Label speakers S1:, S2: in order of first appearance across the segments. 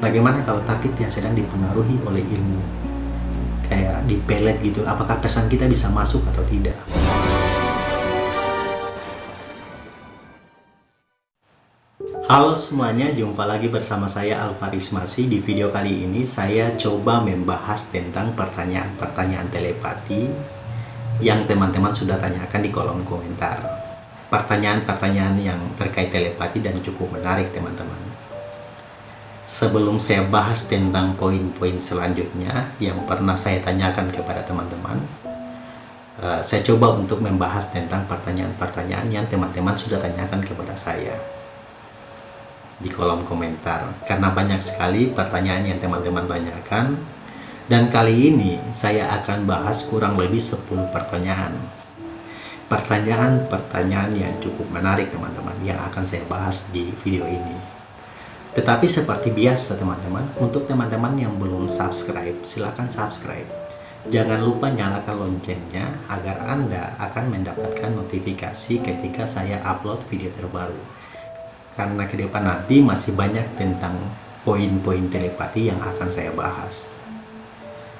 S1: bagaimana kalau target yang sedang dipengaruhi oleh ilmu kayak di pelet gitu apakah pesan kita bisa masuk atau tidak Halo semuanya, jumpa lagi bersama saya Alvaris Masih. Di video kali ini saya coba membahas tentang pertanyaan-pertanyaan telepati yang teman-teman sudah tanyakan di kolom komentar. Pertanyaan-pertanyaan yang terkait telepati dan cukup menarik teman-teman. Sebelum saya bahas tentang poin-poin selanjutnya yang pernah saya tanyakan kepada teman-teman, uh, saya coba untuk membahas tentang pertanyaan-pertanyaan yang teman-teman sudah tanyakan kepada saya di kolom komentar. Karena banyak sekali pertanyaan yang teman-teman tanyakan. Dan kali ini saya akan bahas kurang lebih 10 pertanyaan. Pertanyaan-pertanyaan yang cukup menarik teman-teman yang akan saya bahas di video ini tetapi seperti biasa teman-teman, untuk teman-teman yang belum subscribe, silahkan subscribe. Jangan lupa nyalakan loncengnya agar Anda akan mendapatkan notifikasi ketika saya upload video terbaru. Karena ke depan nanti masih banyak tentang poin-poin telepati yang akan saya bahas.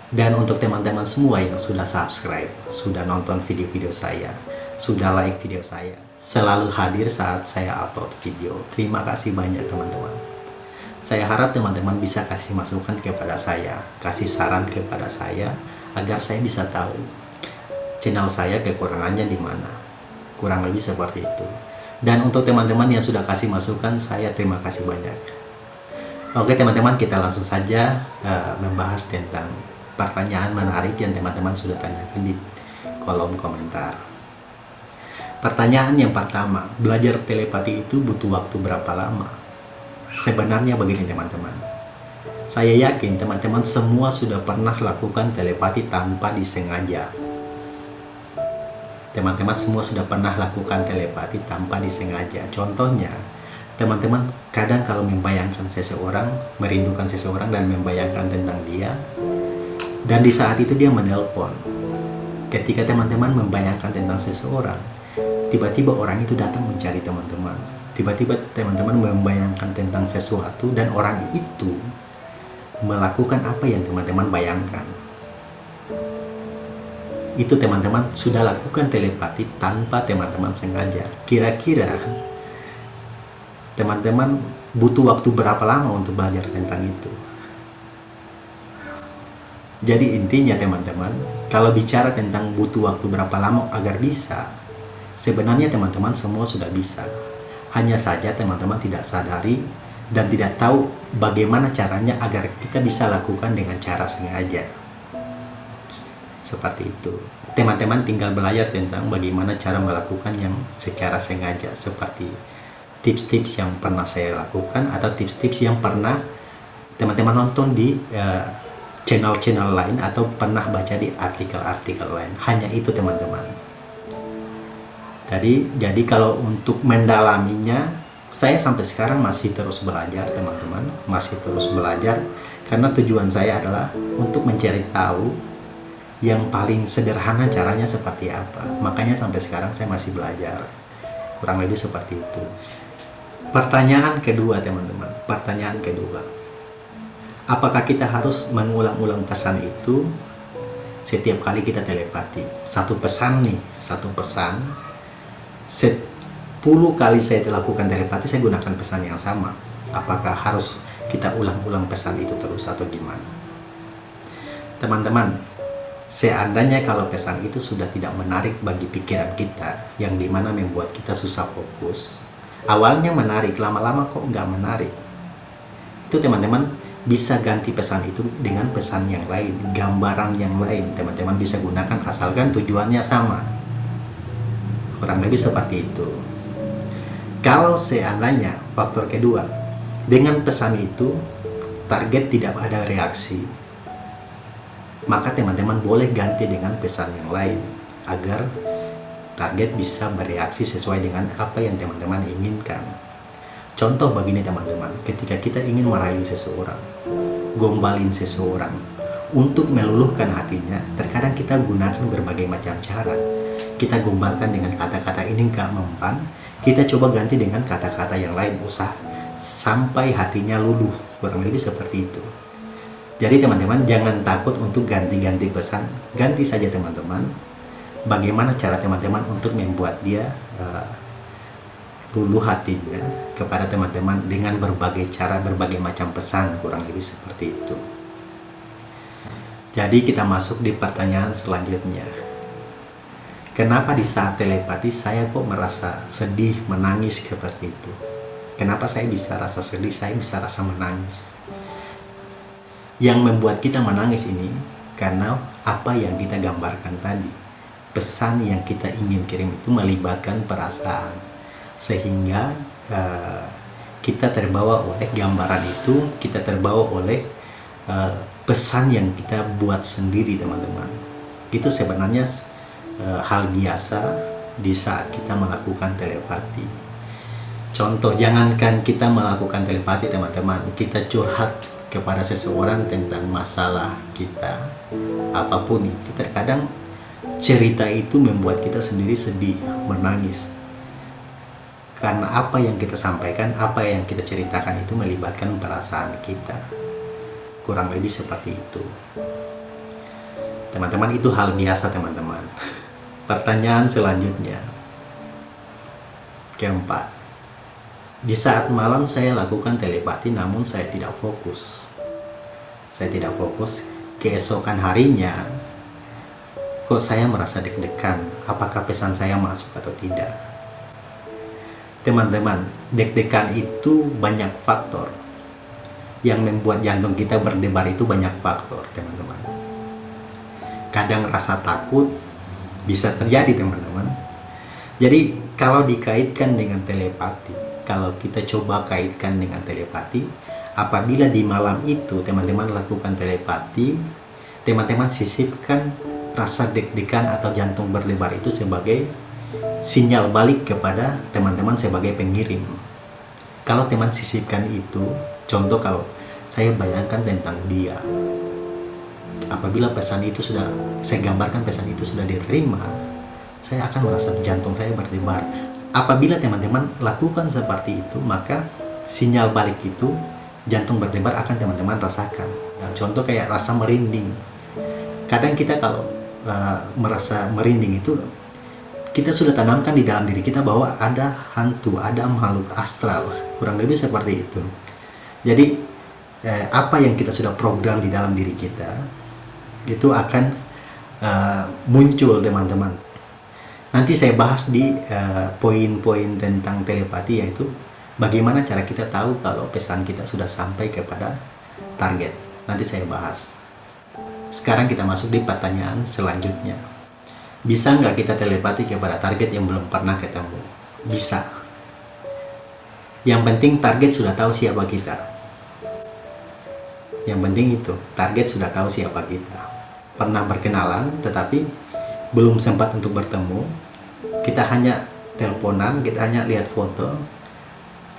S1: Dan untuk teman-teman semua yang sudah subscribe, sudah nonton video-video saya, sudah like video saya, selalu hadir saat saya upload video. Terima kasih banyak teman-teman. Saya harap teman-teman bisa kasih masukan kepada saya, kasih saran kepada saya, agar saya bisa tahu channel saya kekurangannya di mana. Kurang lebih seperti itu. Dan untuk teman-teman yang sudah kasih masukan, saya terima kasih banyak. Oke teman-teman, kita langsung saja uh, membahas tentang pertanyaan menarik yang teman-teman sudah tanyakan di kolom komentar. Pertanyaan yang pertama, belajar telepati itu butuh waktu berapa lama? Sebenarnya begini teman-teman. Saya yakin teman-teman semua sudah pernah lakukan telepati tanpa disengaja. Teman-teman semua sudah pernah lakukan telepati tanpa disengaja. Contohnya, teman-teman kadang kalau membayangkan seseorang, merindukan seseorang dan membayangkan tentang dia, dan di saat itu dia menelpon. Ketika teman-teman membayangkan tentang seseorang, tiba-tiba orang itu datang mencari teman-teman tiba-tiba teman-teman membayangkan tentang sesuatu dan orang itu melakukan apa yang teman-teman bayangkan. Itu teman-teman sudah lakukan telepati tanpa teman-teman sengaja. Kira-kira teman-teman butuh waktu berapa lama untuk belajar tentang itu? Jadi intinya teman-teman kalau bicara tentang butuh waktu berapa lama agar bisa sebenarnya teman-teman semua sudah bisa hanya saja teman-teman tidak sadari dan tidak tahu bagaimana caranya agar kita bisa lakukan dengan cara sengaja. Seperti itu. Teman-teman tinggal belajar tentang bagaimana cara melakukan yang secara sengaja. Seperti tips-tips yang pernah saya lakukan atau tips-tips yang pernah teman-teman nonton di eh, channel-channel uh, lain atau pernah baca di artikel-artikel lain. Hanya itu teman-teman. Jadi, jadi kalau untuk mendalaminya, saya sampai sekarang masih terus belajar, teman-teman. Masih terus belajar, karena tujuan saya adalah untuk mencari tahu yang paling sederhana caranya seperti apa. Makanya sampai sekarang saya masih belajar. Kurang lebih seperti itu. Pertanyaan kedua, teman-teman. Pertanyaan kedua. Apakah kita harus mengulang-ulang pesan itu setiap kali kita telepati? Satu pesan nih, satu pesan 10 kali saya lakukan telepati saya gunakan pesan yang sama. Apakah harus kita ulang-ulang pesan itu terus atau gimana? Teman-teman seandainya kalau pesan itu sudah tidak menarik bagi pikiran kita yang di mana membuat kita susah fokus awalnya menarik lama-lama kok nggak menarik. Itu teman-teman bisa ganti pesan itu dengan pesan yang lain gambaran yang lain teman-teman. Bisa gunakan asalkan tujuannya sama kurang lebih seperti itu. Kalau seandainya faktor kedua dengan pesan itu target tidak ada reaksi maka teman-teman boleh ganti dengan pesan yang lain agar target bisa bereaksi sesuai dengan apa yang teman-teman inginkan. Contoh begini teman-teman ketika kita ingin merayu seseorang gombalin seseorang untuk meluluhkan hatinya terkadang kita gunakan berbagai macam cara kita gombalkan dengan kata-kata ini gak mempan kita coba ganti dengan kata-kata yang lain usah sampai hatinya luluh kurang lebih seperti itu jadi teman-teman jangan takut untuk ganti-ganti pesan ganti saja teman-teman bagaimana cara teman-teman untuk membuat dia uh, luluh hatinya kepada teman-teman dengan berbagai cara, berbagai macam pesan, kurang lebih seperti itu. Jadi kita masuk di pertanyaan selanjutnya. Kenapa di saat telepati saya kok merasa sedih, menangis seperti itu? Kenapa saya bisa rasa sedih, saya bisa rasa menangis? Yang membuat kita menangis ini karena apa yang kita gambarkan tadi. Pesan yang kita ingin kirim itu melibatkan perasaan sehingga uh, kita terbawa oleh gambaran itu kita terbawa oleh uh, pesan yang kita buat sendiri teman-teman itu sebenarnya uh, hal biasa di saat kita melakukan telepati contoh jangankan kita melakukan telepati teman-teman kita curhat kepada seseorang tentang masalah kita apa pun itu terkadang cerita itu membuat kita sendiri sedih menangis karena apa yang kita sampaikan, apa yang kita ceritakan itu melibatkan perasaan kita. Kurang lebih seperti itu. Teman-teman, itu hal biasa teman-teman. Pertanyaan selanjutnya. Keempat. Di saat malam saya lakukan telepati namun saya tidak fokus. Saya tidak fokus. Keesokan harinya, kok saya merasa deg-degan. Apakah pesan saya masuk atau tidak? teman-teman deg-degan itu banyak faktor yang membuat jantung kita berdebar itu banyak faktor teman-teman kadang rasa takut bisa terjadi teman-teman jadi kalau dikaitkan dengan telepati kalau kita coba kaitkan dengan telepati apabila di malam itu teman-teman lakukan telepati teman-teman sisipkan rasa deg-degan atau jantung berdebar itu sebagai sinyal balik kepada teman-teman sebagai pengirim. Kalau teman sisipkan itu, contoh kalau saya bayangkan tentang dia, apabila pesan itu sudah, saya gambarkan pesan itu sudah diterima, saya akan merasa jantung saya berdebar. Apabila teman-teman lakukan seperti itu, maka sinyal balik itu, jantung berdebar akan teman-teman rasakan. Nah, contoh kayak rasa merinding. Kadang kita kalau uh, merasa merinding itu kita sudah tanamkan di dalam diri kita bahwa ada hantu, ada makhluk astral, kurang lebih seperti itu. Jadi eh, apa yang kita sudah program di dalam diri kita itu akan uh, muncul teman-teman. Nanti saya bahas di eh, poin-poin uh, tentang telepati yaitu bagaimana cara kita tahu kalau pesan kita sudah sampai kepada target. Nanti saya bahas. Sekarang kita masuk di pertanyaan selanjutnya. Bisa nggak kita telepati kepada target yang belum pernah ketemu? Bisa. Yang penting target sudah tahu siapa kita. Yang penting itu, target sudah tahu siapa kita. Pernah berkenalan, tetapi belum sempat untuk bertemu. Kita hanya teleponan, kita hanya lihat foto,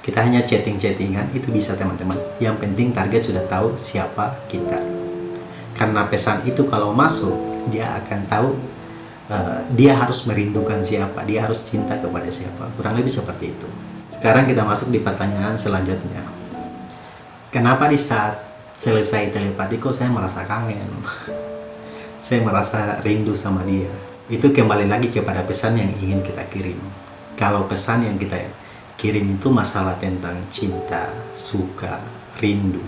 S1: kita hanya chatting-chattingan, itu bisa teman-teman. Yang penting target sudah tahu siapa kita. Karena pesan itu kalau masuk, dia akan tahu uh, dia harus merindukan siapa, dia harus cinta kepada siapa. Kurang lebih seperti itu. Sekarang kita masuk di pertanyaan selanjutnya. Kenapa di saat selesai telepati kok saya merasa kangen? Saya merasa rindu sama dia. Itu kembali lagi kepada pesan yang ingin kita kirim. Kalau pesan yang kita kirim itu masalah tentang cinta, suka, rindu.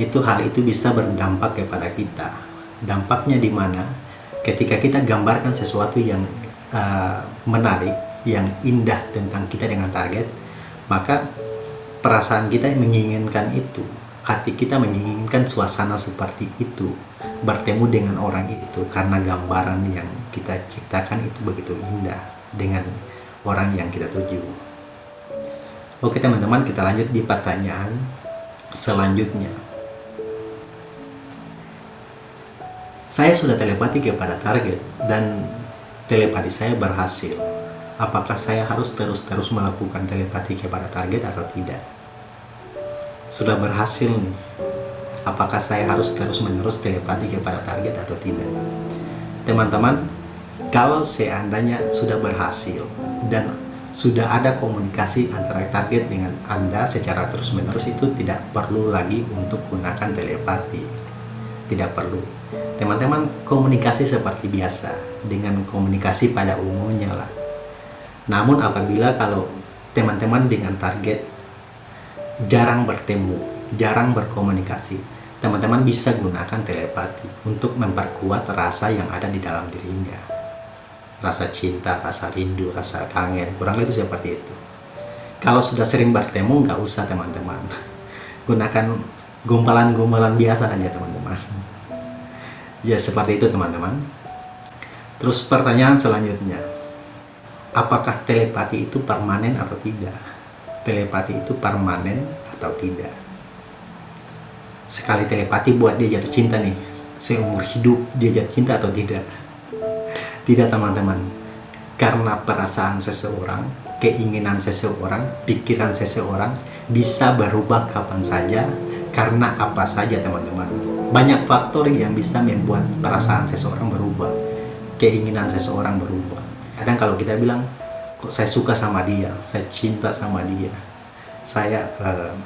S1: Itu hal itu bisa berdampak kepada kita. Dampaknya di mana? ketika kita gambarkan sesuatu yang uh, menarik, yang indah tentang kita dengan target, maka perasaan kita menginginkan itu, hati kita menginginkan suasana seperti itu, bertemu dengan orang itu karena gambaran yang kita ciptakan itu begitu indah dengan orang yang kita tuju. Oke teman-teman, kita lanjut di pertanyaan selanjutnya. Saya sudah telepati kepada target dan telepati saya berhasil. Apakah saya harus terus-terus melakukan telepati kepada target atau tidak? Sudah berhasil nih. Apakah saya harus terus-menerus telepati kepada target atau tidak? Teman-teman, kalau seandainya sudah berhasil dan sudah ada komunikasi antara target dengan Anda secara terus-menerus itu tidak perlu lagi untuk gunakan telepati. Tidak perlu. Teman-teman komunikasi seperti biasa dengan komunikasi pada umumnya lah. Namun apabila kalau teman-teman dengan target jarang bertemu, jarang berkomunikasi, teman-teman bisa gunakan telepati untuk memperkuat rasa yang ada di dalam dirinya rasa cinta, rasa rindu, rasa kangen, kurang lebih seperti itu. Kalau sudah sering bertemu, nggak usah teman-teman. Gunakan gumpalan-gumpalan biasa aja teman-teman. Ya seperti itu teman-teman. Terus pertanyaan selanjutnya, apakah telepati itu permanen atau tidak? Telepati itu permanen atau tidak? Sekali telepati buat dia jatuh cinta nih, seumur hidup dia jatuh cinta atau tidak? Tidak teman-teman, karena perasaan seseorang, keinginan seseorang, pikiran seseorang bisa berubah kapan saja, karena apa saja teman-teman. Banyak faktor yang bisa membuat perasaan seseorang berubah, keinginan seseorang berubah. Kadang kalau kita bilang, kok saya suka sama dia, saya cinta sama dia, saya uh,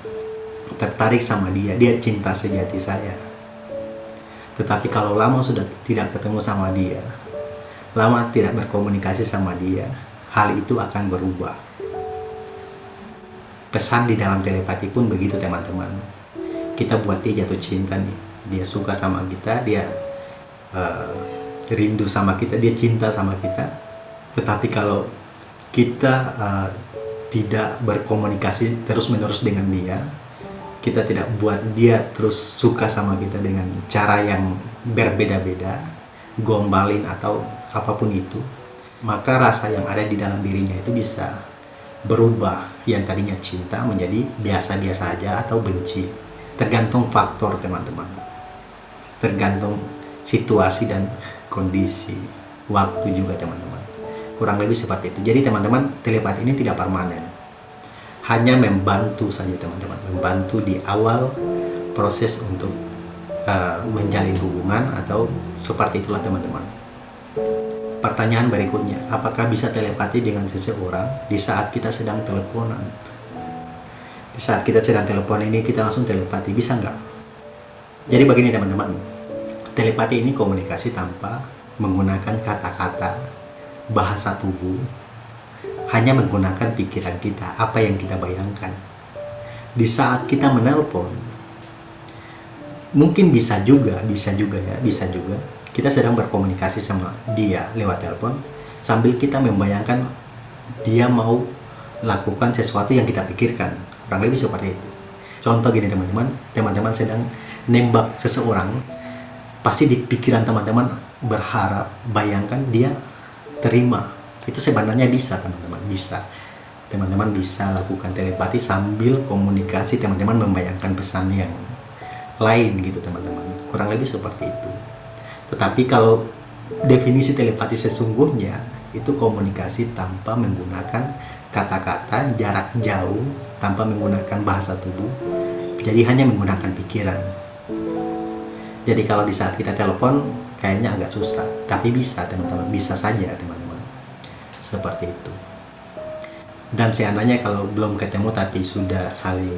S1: tertarik sama dia, dia cinta sejati saya. Tetapi kalau lama sudah tidak ketemu sama dia, lama tidak berkomunikasi sama dia, hal itu akan berubah. Pesan di dalam telepati pun begitu teman-teman. Kita buat dia jatuh cinta nih, dia suka sama kita, dia uh, rindu sama kita, dia cinta sama kita. Tetapi kalau kita uh, tidak berkomunikasi terus-menerus dengan dia, kita tidak buat dia terus suka sama kita dengan cara yang berbeda-beda, gombalin atau apa pun itu, maka rasa yang ada di dalam dirinya itu bisa berubah yang tadinya cinta menjadi biasa-biasa aja atau benci. Tergantung faktor teman-teman. Tergantung situasi dan kondisi. Waktu juga teman-teman. Kurang lebih seperti itu. Jadi teman-teman, telepati ini tidak permanen. Hanya membantu saja teman-teman. Membantu di awal proses untuk uh, menjalin hubungan atau seperti itulah teman-teman. Pertanyaan berikutnya, apakah bisa telepati dengan seseorang di saat kita sedang teleponan? Di saat kita sedang telepon ini, kita langsung telepati, bisa nggak? Jadi begini teman-teman, telepati ini komunikasi tanpa menggunakan kata-kata, bahasa tubuh, hanya menggunakan pikiran kita, apa yang kita bayangkan. Di saat kita menelpon, mungkin bisa juga, bisa juga ya, bisa juga kita sedang berkomunikasi sama dia lewat telepon sambil kita membayangkan dia mau lakukan sesuatu yang kita pikirkan. Kurang lebih seperti itu. Contoh gini teman-teman. Teman-teman sedang nembak seseorang pasti di pikiran teman-teman berharap bayangkan dia terima itu sebenarnya bisa teman-teman bisa. Teman-teman bisa lakukan telepati sambil komunikasi teman-teman membayangkan pesan yang lain gitu teman-teman. Kurang lebih seperti itu. Tetapi kalau definisi telepati sesungguhnya itu komunikasi tanpa menggunakan kata-kata jarak jauh, tanpa menggunakan bahasa tubuh, jadi hanya menggunakan pikiran. Jadi kalau di saat kita telepon kayaknya agak susah, tapi bisa teman-teman, bisa saja teman-teman. Seperti itu. Dan seandainya kalau belum ketemu tapi sudah saling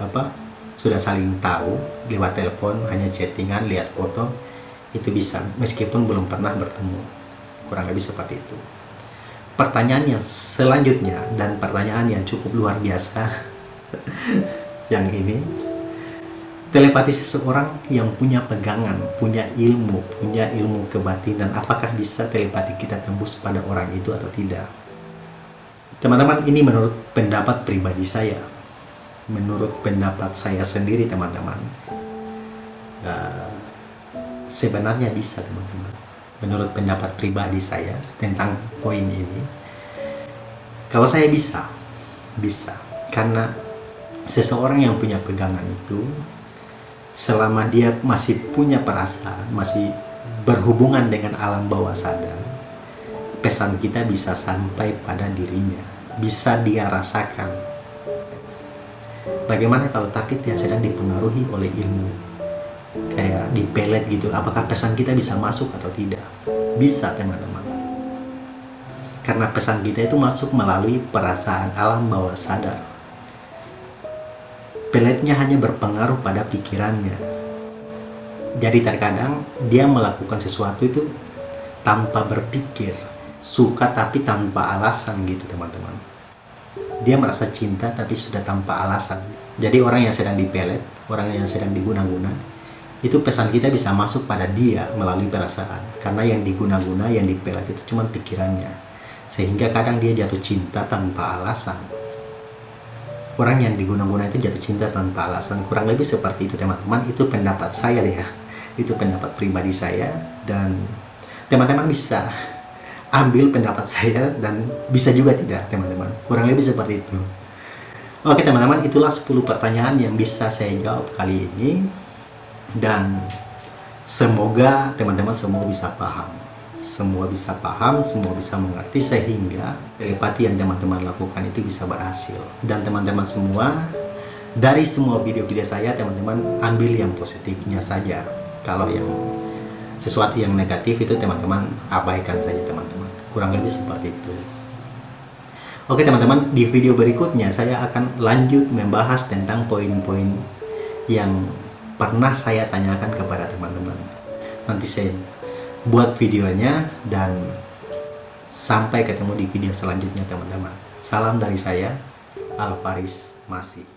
S1: apa? Sudah saling tahu lewat telepon, hanya chattingan, lihat foto, itu bisa meskipun belum pernah bertemu kurang lebih seperti itu pertanyaan yang selanjutnya dan pertanyaan yang cukup luar biasa yang ini telepati seseorang yang punya pegangan, punya ilmu, punya ilmu kebatinan, apakah bisa telepati kita tembus pada orang itu atau tidak? Teman-teman, ini menurut pendapat pribadi saya, menurut pendapat saya sendiri, teman-teman. Uh, sebenarnya bisa teman-teman menurut pendapat pribadi saya tentang poin ini kalau saya bisa bisa karena seseorang yang punya pegangan itu selama dia masih punya perasaan masih berhubungan dengan alam bawah sadar pesan kita bisa sampai pada dirinya bisa dia rasakan. Bagaimana kalau takut yang sedang dipengaruhi oleh ilmu? Kayak di pelet gitu apakah pesan kita bisa masuk atau tidak? Bisa teman-teman. Karena pesan kita itu masuk melalui perasaan alam bawah sadar. Peletnya hanya berpengaruh pada pikirannya. Jadi terkadang dia melakukan sesuatu itu tanpa berpikir, suka tapi tanpa alasan gitu teman-teman. Dia merasa cinta tapi sudah tanpa alasan. Jadi orang yang sedang dipelet, orang yang sedang diguna-guna, itu pesan kita bisa masuk pada dia melalui perasaan karena yang diguna-guna yang dipelat itu cuma pikirannya sehingga kadang dia jatuh cinta tanpa alasan orang yang diguna-guna itu jatuh cinta tanpa alasan. Kurang lebih seperti itu teman-teman. Itu pendapat saya ya. Itu pendapat pribadi saya dan teman-teman bisa ambil pendapat saya dan bisa juga tidak teman-teman. Kurang lebih seperti itu. Oke teman-teman itulah 10 pertanyaan yang bisa saya jawab kali ini. Dan semoga teman-teman semua bisa paham semua bisa paham, semua bisa mengerti sehingga telepati yang teman-teman lakukan itu bisa berhasil. Dan teman-teman semua dari semua video-video saya teman-teman ambil yang positifnya saja. Kalau yang sesuatu yang negatif itu teman-teman abaikan saja teman-teman. Kurang lebih seperti itu. Oke teman-teman di video berikutnya saya akan lanjut membahas tentang poin-poin yang pernah saya tanyakan kepada teman-teman. Nanti saya buat videonya dan sampai ketemu di video selanjutnya teman-teman. Salam dari saya, Alvaris Masih.